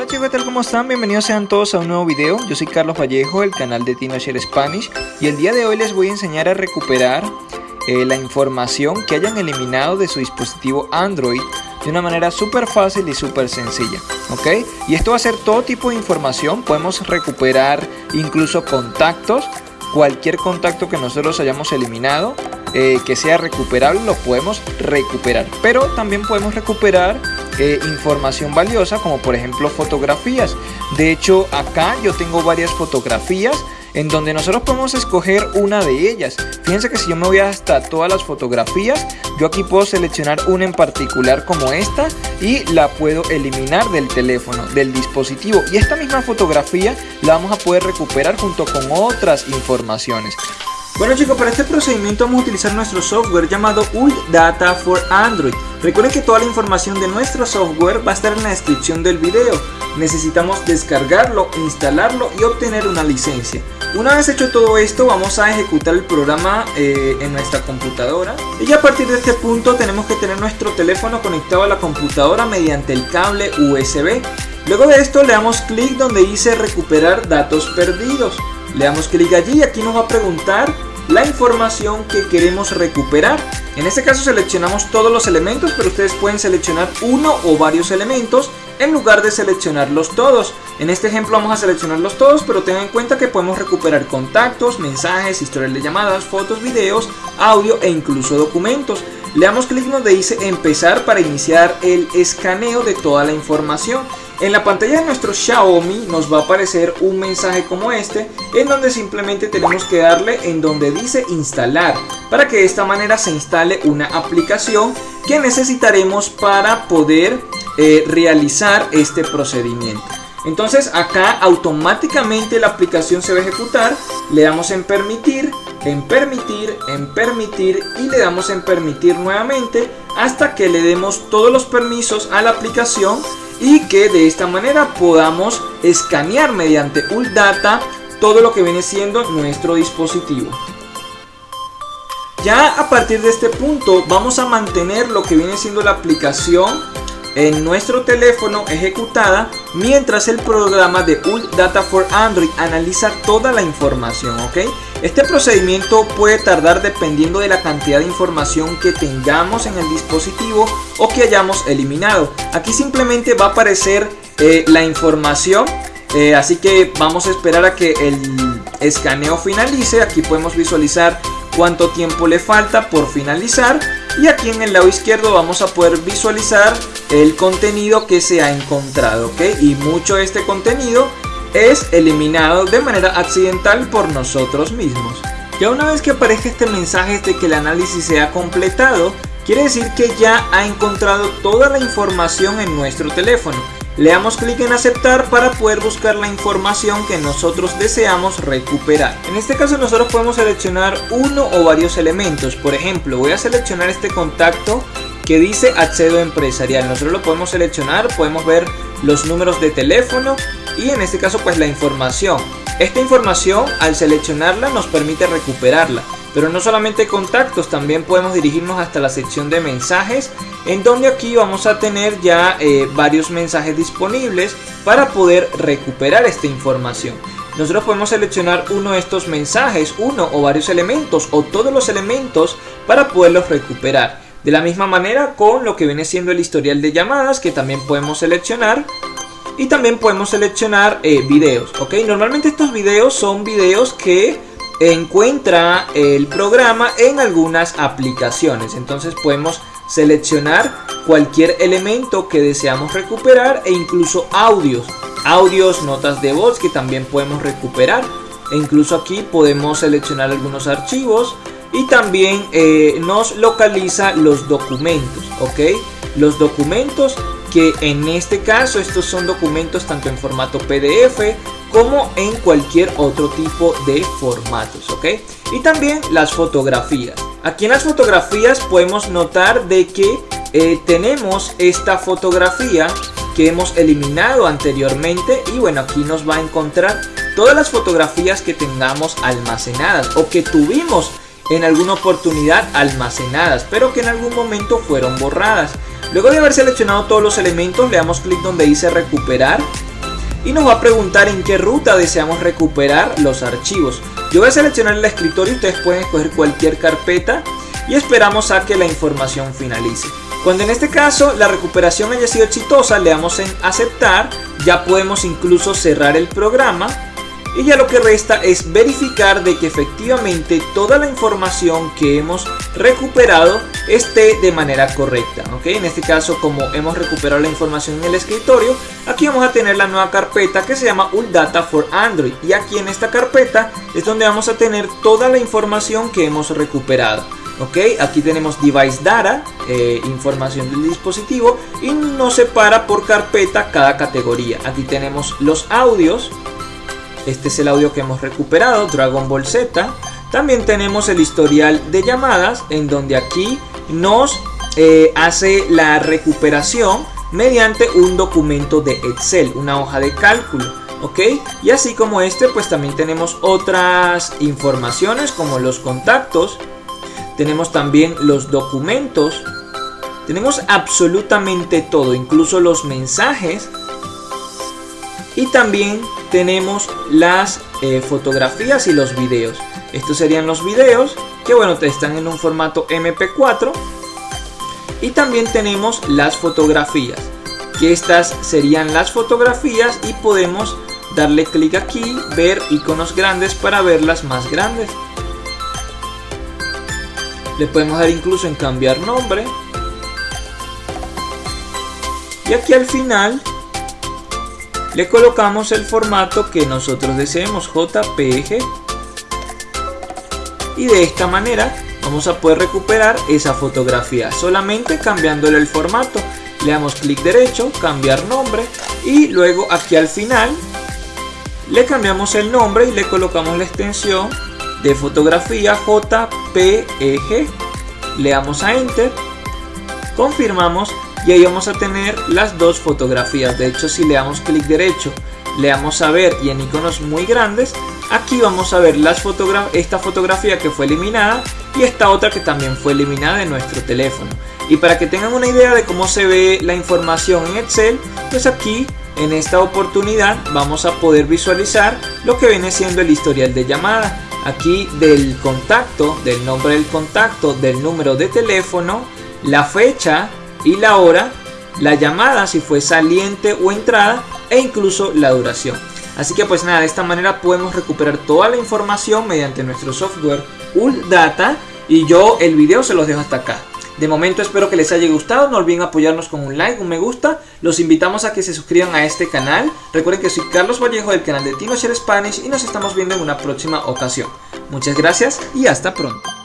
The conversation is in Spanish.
Hola chicos, ¿qué tal? ¿Cómo están? Bienvenidos sean todos a un nuevo video. Yo soy Carlos Vallejo, del canal de TinoShare Spanish y el día de hoy les voy a enseñar a recuperar eh, la información que hayan eliminado de su dispositivo Android de una manera súper fácil y súper sencilla, ¿ok? Y esto va a ser todo tipo de información, podemos recuperar incluso contactos, cualquier contacto que nosotros hayamos eliminado, eh, que sea recuperable, lo podemos recuperar, pero también podemos recuperar eh, información valiosa como por ejemplo fotografías. De hecho acá yo tengo varias fotografías en donde nosotros podemos escoger una de ellas. Fíjense que si yo me voy hasta todas las fotografías, yo aquí puedo seleccionar una en particular como esta y la puedo eliminar del teléfono, del dispositivo. Y esta misma fotografía la vamos a poder recuperar junto con otras informaciones. Bueno chicos, para este procedimiento vamos a utilizar nuestro software llamado Ult Data for Android. Recuerden que toda la información de nuestro software va a estar en la descripción del video. Necesitamos descargarlo, instalarlo y obtener una licencia. Una vez hecho todo esto vamos a ejecutar el programa eh, en nuestra computadora y ya a partir de este punto tenemos que tener nuestro teléfono conectado a la computadora mediante el cable USB. Luego de esto le damos clic donde dice recuperar datos perdidos. Le damos clic allí y aquí nos va a preguntar la información que queremos recuperar. En este caso seleccionamos todos los elementos, pero ustedes pueden seleccionar uno o varios elementos en lugar de seleccionarlos todos. En este ejemplo vamos a seleccionarlos todos, pero tengan en cuenta que podemos recuperar contactos, mensajes, historial de llamadas, fotos, videos, audio e incluso documentos. Le damos clic donde dice empezar para iniciar el escaneo de toda la información. En la pantalla de nuestro Xiaomi nos va a aparecer un mensaje como este en donde simplemente tenemos que darle en donde dice instalar para que de esta manera se instale una aplicación que necesitaremos para poder eh, realizar este procedimiento. Entonces acá automáticamente la aplicación se va a ejecutar, le damos en permitir, en permitir, en permitir y le damos en permitir nuevamente hasta que le demos todos los permisos a la aplicación y que de esta manera podamos escanear mediante Data todo lo que viene siendo nuestro dispositivo. Ya a partir de este punto vamos a mantener lo que viene siendo la aplicación en nuestro teléfono ejecutada mientras el programa de Ult Data for Android analiza toda la información, ¿ok? Este procedimiento puede tardar dependiendo de la cantidad de información que tengamos en el dispositivo o que hayamos eliminado. Aquí simplemente va a aparecer eh, la información, eh, así que vamos a esperar a que el escaneo finalice. Aquí podemos visualizar cuánto tiempo le falta por finalizar y aquí en el lado izquierdo vamos a poder visualizar el contenido que se ha encontrado, ¿ok? Y mucho de este contenido es eliminado de manera accidental por nosotros mismos. Ya una vez que aparezca este mensaje de que el análisis se ha completado, quiere decir que ya ha encontrado toda la información en nuestro teléfono. Le damos clic en aceptar para poder buscar la información que nosotros deseamos recuperar. En este caso nosotros podemos seleccionar uno o varios elementos. Por ejemplo, voy a seleccionar este contacto que dice accedo empresarial. Nosotros lo podemos seleccionar, podemos ver los números de teléfono y en este caso pues la información. Esta información al seleccionarla nos permite recuperarla. Pero no solamente contactos, también podemos dirigirnos hasta la sección de mensajes en donde aquí vamos a tener ya eh, varios mensajes disponibles para poder recuperar esta información. Nosotros podemos seleccionar uno de estos mensajes, uno o varios elementos o todos los elementos para poderlos recuperar. De la misma manera con lo que viene siendo el historial de llamadas que también podemos seleccionar. Y también podemos seleccionar eh, videos, ¿ok? Normalmente estos videos son videos que encuentra el programa en algunas aplicaciones. Entonces podemos seleccionar cualquier elemento que deseamos recuperar e incluso audios. Audios, notas de voz que también podemos recuperar. E incluso aquí podemos seleccionar algunos archivos y también eh, nos localiza los documentos, ¿ok? Los documentos que en este caso estos son documentos tanto en formato PDF como en cualquier otro tipo de formatos, ¿ok? Y también las fotografías. Aquí en las fotografías podemos notar de que eh, tenemos esta fotografía que hemos eliminado anteriormente y bueno aquí nos va a encontrar todas las fotografías que tengamos almacenadas o que tuvimos en alguna oportunidad almacenadas, pero que en algún momento fueron borradas. Luego de haber seleccionado todos los elementos, le damos clic donde dice recuperar y nos va a preguntar en qué ruta deseamos recuperar los archivos. Yo voy a seleccionar el escritorio, ustedes pueden escoger cualquier carpeta y esperamos a que la información finalice. Cuando en este caso la recuperación haya sido exitosa, le damos en aceptar, ya podemos incluso cerrar el programa y ya lo que resta es verificar de que efectivamente toda la información que hemos recuperado esté de manera correcta. ¿ok? En este caso como hemos recuperado la información en el escritorio, aquí vamos a tener la nueva carpeta que se llama Data for Android y aquí en esta carpeta es donde vamos a tener toda la información que hemos recuperado. ¿ok? Aquí tenemos device data, eh, información del dispositivo y nos separa por carpeta cada categoría. Aquí tenemos los audios, este es el audio que hemos recuperado, Dragon Ball Z. También tenemos el historial de llamadas, en donde aquí nos eh, hace la recuperación mediante un documento de Excel, una hoja de cálculo. ¿ok? Y así como este, pues también tenemos otras informaciones como los contactos, tenemos también los documentos, tenemos absolutamente todo, incluso los mensajes y también tenemos las eh, fotografías y los videos. Estos serían los videos que bueno, están en un formato MP4. Y también tenemos las fotografías, que estas serían las fotografías y podemos darle clic aquí, ver iconos grandes para verlas más grandes. Le podemos dar incluso en cambiar nombre. Y aquí al final le colocamos el formato que nosotros deseemos JPG y de esta manera vamos a poder recuperar esa fotografía solamente cambiándole el formato. Le damos clic derecho cambiar nombre y luego aquí al final le cambiamos el nombre y le colocamos la extensión de fotografía JPG le damos a enter confirmamos y ahí vamos a tener las dos fotografías. De hecho si le damos clic derecho le damos a ver y en iconos muy grandes aquí vamos a ver esta fotografía que fue eliminada y esta otra que también fue eliminada de nuestro teléfono. Y para que tengan una idea de cómo se ve la información en Excel pues aquí en esta oportunidad vamos a poder visualizar lo que viene siendo el historial de llamada. Aquí del contacto del nombre del contacto del número de teléfono la fecha y la hora, la llamada si fue saliente o entrada e incluso la duración. Así que pues nada, de esta manera podemos recuperar toda la información mediante nuestro software Data y yo el video se los dejo hasta acá. De momento espero que les haya gustado, no olviden apoyarnos con un like, un me gusta, los invitamos a que se suscriban a este canal, recuerden que soy Carlos Vallejo del canal de TinoShare Spanish y nos estamos viendo en una próxima ocasión. Muchas gracias y hasta pronto.